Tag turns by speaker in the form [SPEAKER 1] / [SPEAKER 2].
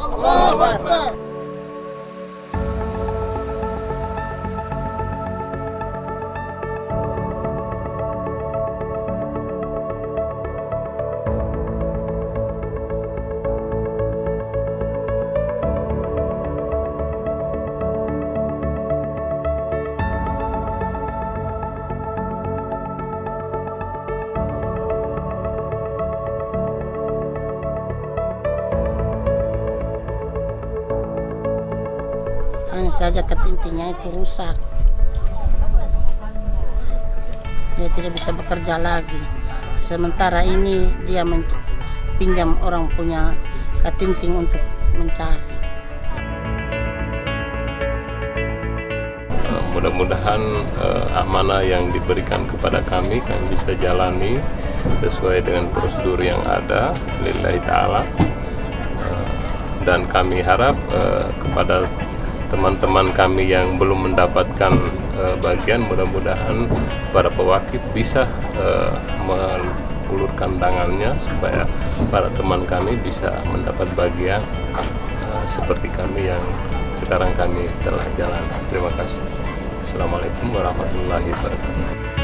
[SPEAKER 1] Allahu Akbar.
[SPEAKER 2] Hanya saja ketintingnya itu rusak. Dia tidak bisa bekerja lagi. Sementara ini dia pinjam orang punya ketinting untuk mencari.
[SPEAKER 3] Eh, Mudah-mudahan eh, amanah yang diberikan kepada kami kami bisa jalani sesuai dengan prosedur yang ada lillahi taala. Eh, dan kami harap eh, kepada teman-teman kami yang belum mendapatkan eh, bagian mudah-mudahan para pewakil bisa eh, mengulurkan tangannya supaya para teman kami bisa mendapat bagian eh, seperti kami yang sekarang kami telah jalan. Terima kasih. Assalamualaikum warahmatullahi wabarakatuh.